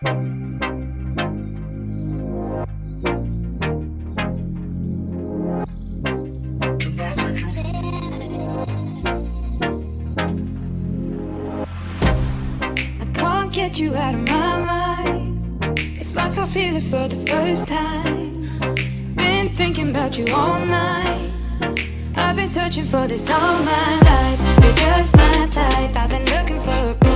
I can't get you out of my mind. It's like I feel it for the first time. Been thinking about you all night. I've been searching for this all my life. You're just my type. I've been looking for a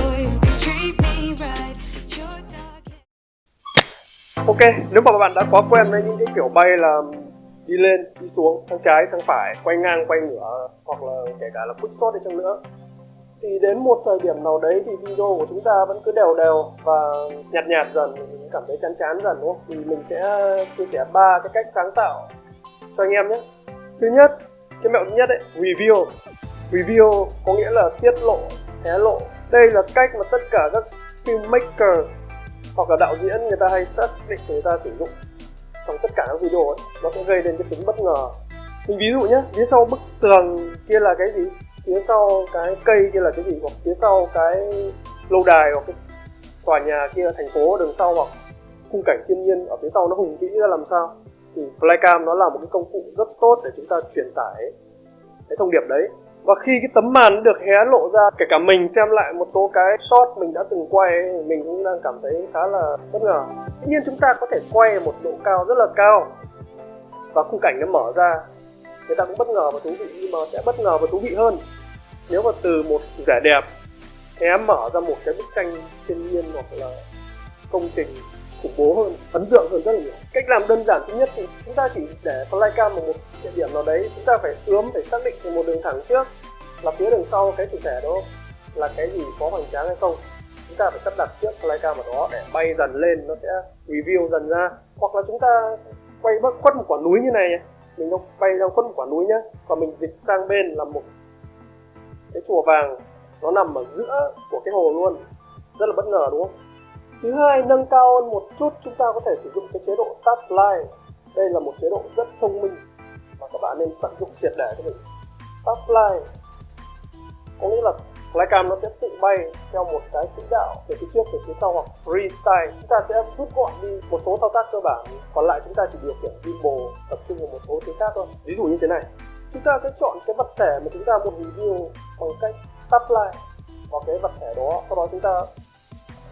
Ok, nếu mà bạn đã quá quen với những cái kiểu bay là đi lên, đi xuống, sang trái, sang phải, quay ngang, quay ngửa hoặc là kể cả là quick shot đi chăng nữa thì đến một thời điểm nào đấy thì video của chúng ta vẫn cứ đều đều và nhạt nhạt dần mình cảm thấy chán chán dần đúng không? Thì mình sẽ chia sẻ ba cái cách sáng tạo cho anh em nhé. Thứ nhất, cái mẹo thứ nhất ấy, review. Review có nghĩa là tiết lộ, hé lộ. Đây là cách mà tất cả các filmmakers hoặc là đạo diễn người ta hay xác định người ta sử dụng trong tất cả các video ấy, nó sẽ gây đến cái tính bất ngờ. Mình ví dụ nhé phía sau bức tường kia là cái gì? Phía sau cái cây kia là cái gì? Hoặc phía sau cái lâu đài hoặc cái tòa nhà kia, thành phố đường sau hoặc khung cảnh thiên nhiên ở phía sau nó hùng vĩ ra làm sao? Thì flycam nó là một cái công cụ rất tốt để chúng ta truyền tải cái thông điệp đấy và khi cái tấm màn được hé lộ ra kể cả mình xem lại một số cái shot mình đã từng quay ấy, mình cũng đang cảm thấy khá là bất ngờ. Dĩ nhiên chúng ta có thể quay ở một độ cao rất là cao và khung cảnh nó mở ra. Người ta cũng bất ngờ và thú vị nhưng mà sẽ bất ngờ và thú vị hơn. Nếu mà từ một vẻ đẹp hé mở ra một cái bức tranh thiên nhiên hoặc là công trình khủng bố hơn, ấn tượng hơn rất là nhiều. Cách làm đơn giản thứ nhất thì chúng ta chỉ để flycam ở một địa điểm nào đấy, chúng ta phải ướm, phải xác định một đường thẳng trước, là phía đường sau cái chủ thể đó là cái gì, có hoành tráng hay không. Chúng ta phải sắp đặt trước flycam ở đó để bay dần lên, nó sẽ review dần ra. Hoặc là chúng ta quay bất khuất một quả núi như này nhé mình đang bay ra khuất một quả núi nhá. Còn mình dịch sang bên là một cái chùa vàng, nó nằm ở giữa của cái hồ luôn. Rất là bất ngờ, đúng không? Thứ hai, nâng cao hơn một chút, chúng ta có thể sử dụng cái chế độ tap fly đây là một chế độ rất thông minh và các bạn nên tận dụng triệt để cho mình. Tap fly có nghĩa là flycam nó sẽ tự bay theo một cái quỹ đạo về phía trước, về phía sau hoặc freestyle. Chúng ta sẽ rút gọn đi một số thao tác cơ bản, còn lại chúng ta chỉ điều khiển gimbal tập trung vào một số thứ khác thôi. Ví dụ như thế này, chúng ta sẽ chọn cái vật thể mà chúng ta muốn review bằng cách tap fly vào cái vật thể đó. Sau đó chúng ta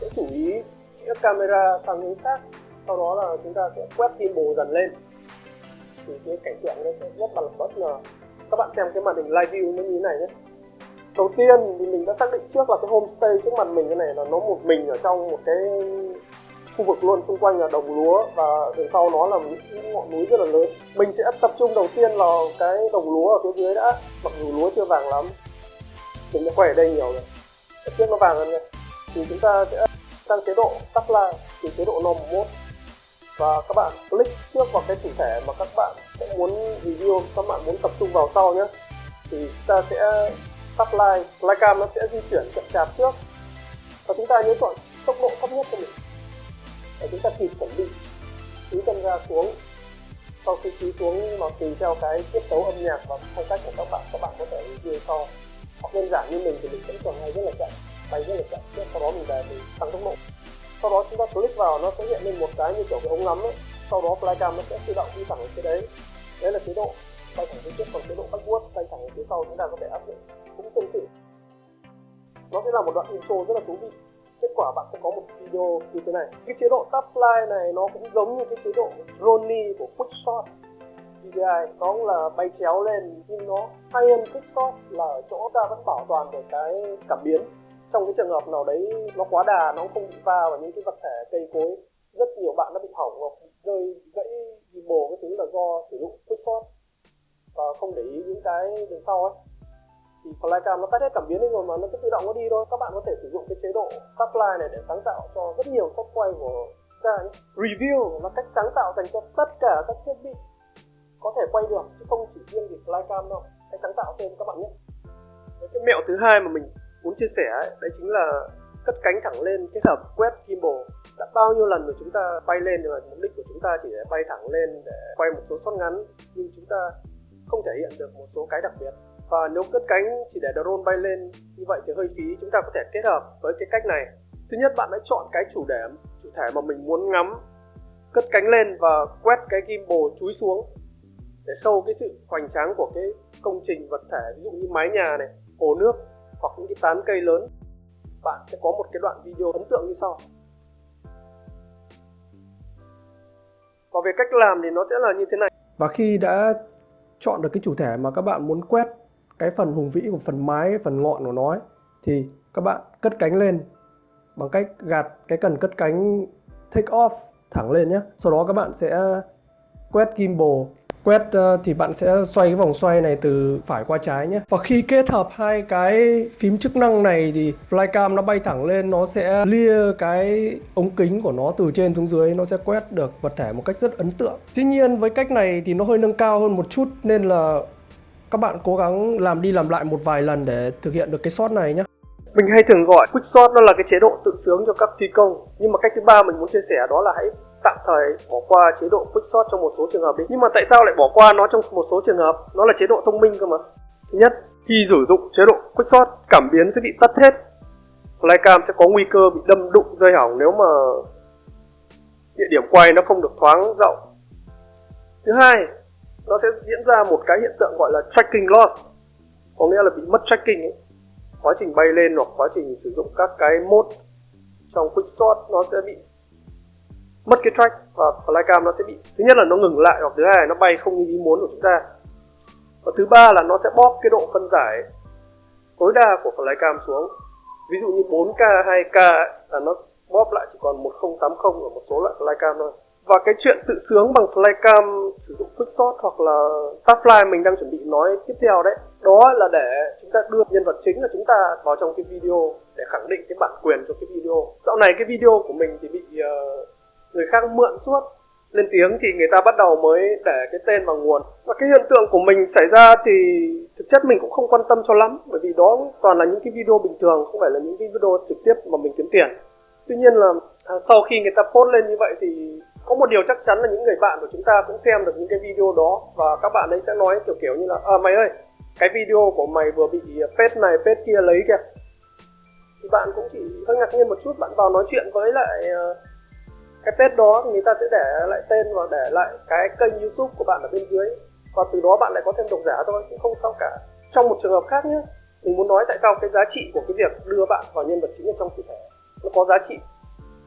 sẽ chú ý các camera sang hướng khác. Sau đó là chúng ta sẽ quét gimbal dần lên. Thì cái cảnh tượng nó sẽ rất là bất ngờ. Các bạn xem cái màn hình live view nó như thế này nhé. Đầu tiên thì mình đã xác định trước là cái homestay trước mặt mình cái này là nó một mình ở trong một cái khu vực luôn xung quanh là đồng lúa và đằng sau nó là những ngọn núi rất là lớn. Mình sẽ tập trung đầu tiên vào cái đồng lúa ở phía dưới đã. Mặc dù lúa chưa vàng lắm, mình đã quay ở đây nhiều rồi. Ở trước nó vàng hơn này thì chúng ta sẽ sang chế độ tắt làng từ chế độ normal mode và các bạn click trước vào cái chủ thể mà các bạn sẽ muốn review, các bạn muốn tập trung vào sau nhé. Thì ta sẽ tắt like flycam nó sẽ di chuyển chậm chạp trước. Và chúng ta nhớ chọn tốc độ thấp nhất cho mình. Để chúng ta kịp chuẩn bị ký chân ra xuống. Sau khi ký xuống mà tùy theo cái tiết tấu âm nhạc và phong cách của các bạn các bạn có thể review sau. Hoặc đơn giản như mình thì mình vẫn còn hay rất là chậm bay rất là chậm sau đó mình về thì tăng tốc độ. Sau đó chúng ta click vào, nó sẽ hiện lên một cái như kiểu cái ống ngắm ấy. Sau đó flycam nó sẽ tự động đi thẳng ở phía đấy. Đấy là chế độ. Bay thẳng phía trước còn chế độ backward bay thẳng ở phía sau chúng ta có thể áp dụng. Cũng tương tự. Nó sẽ là một đoạn intro rất là thú vị. Kết quả bạn sẽ có một video như thế này. Cái chế độ tap fly này nó cũng giống như cái chế độ drone của quickshot DJI nó cũng là bay chéo lên, nhưng nó hay hơn quickshot là ở chỗ ta vẫn bảo toàn được cái cảm biến trong cái trường hợp nào đấy nó quá đà, nó không bị va vào những cái vật thể cây cối, rất nhiều bạn đã bị hỏng hoặc bị rơi bị gãy gimbal cái thứ là do sử dụng quickshot và không để ý những cái đằng sau ấy. Thì flycam nó tắt hết cảm biến đi rồi mà nó cứ tự động nó đi thôi. Các bạn có thể sử dụng cái chế độ tắt fly này để sáng tạo cho rất nhiều shot quay của chúng ta nhé review là cách sáng tạo dành cho tất cả các thiết bị có thể quay được, chứ không chỉ riêng vì flycam đâu. Hãy sáng tạo thêm các bạn nhé. Cái mẹo thứ hai mà mình muốn chia sẻ ấy, đấy chính là cất cánh thẳng lên kết hợp quét gimbal. Đã bao nhiêu lần rồi chúng ta bay lên nhưng mà mục đích của chúng ta chỉ để bay thẳng lên để quay một số shot ngắn nhưng chúng ta không thể hiện được một số cái đặc biệt. Và nếu cất cánh chỉ để drone bay lên như vậy thì hơi phí chúng ta có thể kết hợp với cái cách này. Thứ nhất bạn hãy chọn cái chủ đề chủ thể mà mình muốn ngắm. Cất cánh lên và quét cái gimbal chúi xuống để sâu cái sự hoành tráng của cái công trình vật thể ví dụ như mái nhà này hồ nước hoặc những cái tán cây lớn bạn sẽ có một cái đoạn video ấn tượng như sau. Và về cách làm thì nó sẽ là như thế này. Và khi đã chọn được cái chủ thể mà các bạn muốn quét cái phần hùng vĩ của phần mái phần ngọn của nó ấy, thì các bạn cất cánh lên bằng cách gạt cái cần cất cánh take off thẳng lên nhé sau đó các bạn sẽ quét gimbal quét ờ, thì bạn sẽ xoay cái vòng xoay này từ phải qua trái nhé. Và khi kết hợp hai cái phím chức năng này thì flycam nó bay thẳng lên, nó sẽ lia cái ống kính của nó từ trên xuống dưới, nó sẽ quét được vật thể một cách rất ấn tượng. Dĩ nhiên với cách này thì nó hơi nâng cao hơn một chút, nên là các bạn cố gắng làm đi làm lại một vài lần để thực hiện được cái shot này nhé. Mình hay thường gọi quick shot, nó là cái chế độ tự sướng cho các phi công. Nhưng mà cách thứ ba mình muốn chia sẻ đó là hãy tạm thời bỏ qua chế độ quick sort trong một số trường hợp đi. Nhưng mà tại sao lại bỏ qua nó trong một số trường hợp? Nó là chế độ thông minh cơ mà. Thứ nhất, khi sử dụng chế độ quick sort cảm biến sẽ bị tắt hết. Flycam sẽ có nguy cơ bị đâm đụng, rơi hỏng nếu mà địa điểm quay nó không được thoáng rộng. Thứ hai, nó sẽ diễn ra một cái hiện tượng gọi là tracking loss. Có nghĩa là bị mất tracking ấy. quá trình bay lên hoặc quá trình sử dụng các cái mode trong quick sort nó sẽ bị mất cái track và flycam nó sẽ bị thứ nhất là nó ngừng lại hoặc thứ hai là nó bay không như ý muốn của chúng ta. Và thứ ba là nó sẽ bóp cái độ phân giải tối đa của flycam xuống. Ví dụ như 4K 2K là nó bóp lại chỉ còn 1080 ở một số loại flycam thôi. Và cái chuyện tự sướng bằng flycam sử dụng quickshot hoặc là tapfly mình đang chuẩn bị nói tiếp theo đấy đó là để chúng ta đưa nhân vật chính là chúng ta vào trong cái video để khẳng định cái bản quyền cho cái video. Dạo này cái video của mình thì bị uh, người khác mượn suốt. Lên tiếng thì người ta bắt đầu mới để cái tên vào nguồn. Và cái hiện tượng của mình xảy ra thì thực chất mình cũng không quan tâm cho lắm. Bởi vì đó toàn là những cái video bình thường không phải là những cái video trực tiếp mà mình kiếm tiền. Tuy nhiên là à, sau khi người ta post lên như vậy thì có một điều chắc chắn là những người bạn của chúng ta cũng xem được những cái video đó. Và các bạn ấy sẽ nói kiểu kiểu như là à mày ơi cái video của mày vừa bị à, page này page kia lấy kìa. Thì bạn cũng chỉ hơi ngạc nhiên một chút bạn vào nói chuyện với lại uh, cái page đó người ta sẽ để lại tên và để lại cái kênh youtube của bạn ở bên dưới. Và từ đó bạn lại có thêm độc giả thôi cũng không sao cả. Trong một trường hợp khác nhé mình muốn nói tại sao cái giá trị của cái việc đưa bạn vào nhân vật chính ở trong chủ thể nó có giá trị?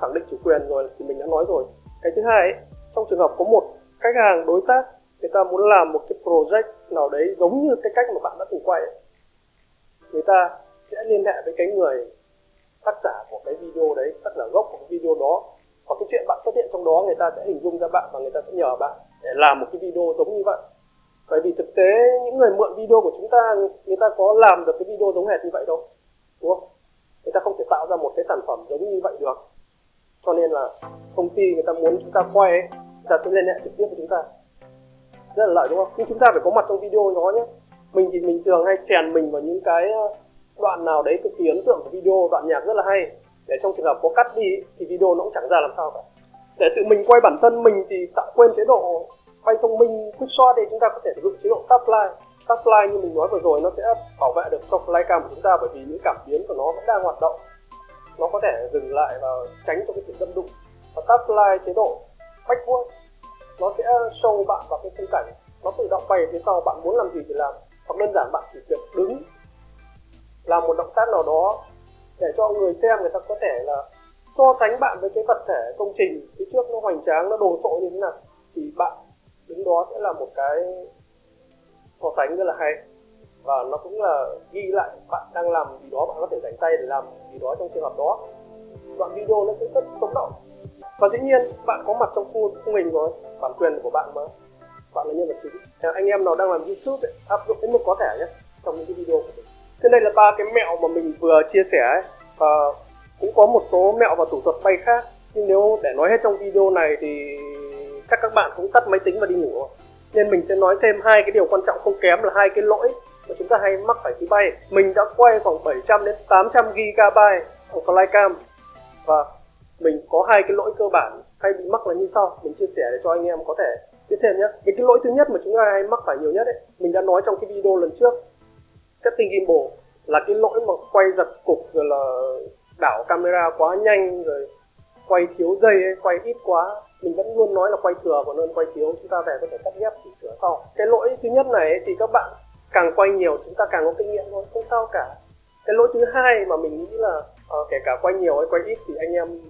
Khẳng định chủ quyền rồi thì mình đã nói rồi. Cái thứ hai ấy, trong trường hợp có một khách hàng đối tác người ta muốn làm một cái project nào đấy giống như cái cách mà bạn đã từng quay ấy. người ta sẽ liên hệ với cái người tác giả của cái video đấy tác giả gốc của cái video đó hoặc cái chuyện bạn xuất hiện trong đó người ta sẽ hình dung ra bạn và người ta sẽ nhờ bạn để làm một cái video giống như vậy. Bởi vì thực tế những người mượn video của chúng ta người ta có làm được cái video giống hệt như vậy đâu đúng không? Người ta không thể tạo ra một cái sản phẩm giống như vậy được. Cho nên là công ty người ta muốn chúng ta quay ấy, người ta sẽ liên hệ trực tiếp với chúng ta. Rất là lợi đúng không? Nhưng chúng ta phải có mặt trong video đó nhé. Mình thì mình thường hay chèn mình vào những cái ờ, đoạn nào đấy cực kỳ ấn tượng của video đoạn nhạc rất là hay để trong trường hợp có cắt đi thì video nó cũng chẳng ra làm sao cả. Để tự mình quay bản thân mình thì tạo quên chế độ quay thông minh, quick shot thì chúng ta có thể sử dụng chế độ top line. Top line như mình nói vừa rồi nó sẽ bảo vệ được cho flycam của chúng ta bởi vì những cảm biến của nó vẫn đang hoạt động. Nó có thể dừng lại và tránh cho cái sự đâm đụng. Và top line chế độ backward, nó sẽ show bạn vào cái khung cảnh. Nó tự động bay phía sau, bạn muốn làm gì thì làm. Hoặc đơn giản bạn chỉ việc đứng, làm một động tác nào đó để cho người xem người ta có thể là so sánh bạn với cái vật thể công trình phía trước nó hoành tráng nó đồ sộ như thế nào thì bạn đứng đó sẽ là một cái so sánh rất là hay. Và nó cũng là ghi lại bạn đang làm gì đó bạn có thể dành tay để làm gì đó trong trường hợp đó. Đoạn video nó sẽ rất sống động. Và dĩ nhiên bạn có mặt trong full của mình rồi bản quyền của bạn mà. Bạn là nhân vật chính. Anh em nào đang làm youtube ấy, áp dụng đến mức có thể nhé trong những cái video của mình trên đây là ba cái mẹo mà mình vừa chia sẻ ấy. và cũng có một số mẹo và thủ thuật bay khác. Nhưng nếu để nói hết trong video này thì chắc các bạn cũng tắt máy tính và đi ngủ nên mình sẽ nói thêm hai cái điều quan trọng không kém là hai cái lỗi mà chúng ta hay mắc phải khi bay. Mình đã quay khoảng 700 đến 800 GB của flycam và mình có hai cái lỗi cơ bản hay bị mắc là như sau. Mình chia sẻ để cho anh em có thể biết thêm nhé. Cái lỗi thứ nhất mà chúng ta hay mắc phải nhiều nhất ấy, mình đã nói trong cái video lần trước setting gimbal là cái lỗi mà quay giật cục rồi là đảo camera quá nhanh rồi quay thiếu dây ấy, quay ít quá. Mình vẫn luôn nói là quay thừa còn hơn quay thiếu. Chúng ta về có thể cắt ghép chỉnh sửa sau. Cái lỗi thứ nhất này ấy, thì các bạn càng quay nhiều chúng ta càng có kinh nghiệm thôi. Không sao cả. Cái lỗi thứ hai mà mình nghĩ là uh, kể cả quay nhiều hay quay ít thì anh em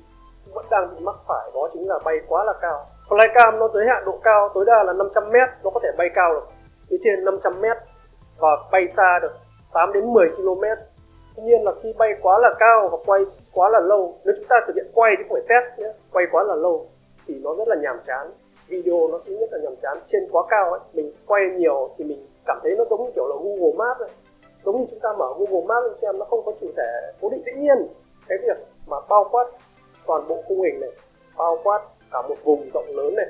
vẫn đang bị mắc phải đó chính là bay quá là cao. Flycam nó giới hạn độ cao tối đa là 500 m nó có thể bay cao được. Phía trên 500 m và bay xa được. 8 đến 10 km. Tuy nhiên là khi bay quá là cao và quay quá là lâu, nếu chúng ta thực hiện quay chứ không phải test nhé, quay quá là lâu thì nó rất là nhàm chán. Video nó sẽ rất là nhàm chán, trên quá cao ấy, mình quay nhiều thì mình cảm thấy nó giống như kiểu là Google Maps ấy. giống như chúng ta mở Google Maps lên xem, nó không có chủ thể cố định tự nhiên. Cái việc mà bao quát toàn bộ khung hình này, bao quát cả một vùng rộng lớn này,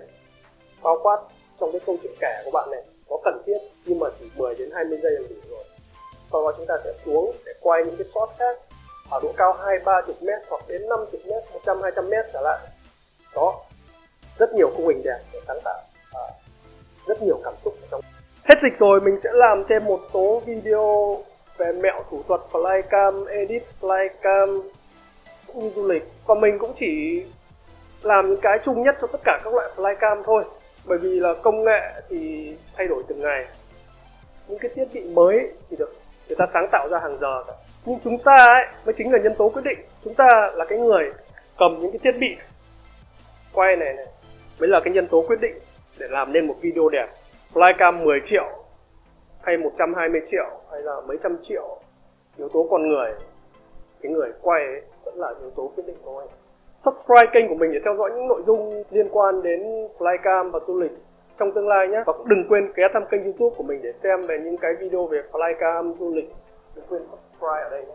bao quát trong cái câu chuyện kể của bạn này, có cần thiết nhưng mà chỉ 10 đến 20 giây là đủ rồi sau đó chúng ta sẽ xuống để quay những cái shot khác. Ở độ cao hai ba chục mét hoặc đến 50 mét 100 200 mét trở lại. Đó rất nhiều khung hình đẹp để sáng tạo. À, rất nhiều cảm xúc ở trong. Hết dịch rồi mình sẽ làm thêm một số video về mẹo thủ thuật flycam edit flycam cũng như du lịch. Còn mình cũng chỉ làm những cái chung nhất cho tất cả các loại flycam thôi. Bởi vì là công nghệ thì thay đổi từng ngày. Những cái thiết bị mới thì được người ta sáng tạo ra hàng giờ nhưng chúng ta ấy, mới chính là nhân tố quyết định. Chúng ta là cái người cầm những cái thiết bị, quay này này, mới là cái nhân tố quyết định để làm nên một video đẹp. Flycam 10 triệu, hay 120 triệu, hay là mấy trăm triệu. Yếu tố con người, cái người quay ấy, vẫn là yếu tố quyết định thôi. Subscribe kênh của mình để theo dõi những nội dung liên quan đến flycam và du lịch trong tương lai nhé và cũng đừng quên ghé thăm kênh youtube của mình để xem về những cái video về flycam du lịch. Đừng quên subscribe ở đây nhé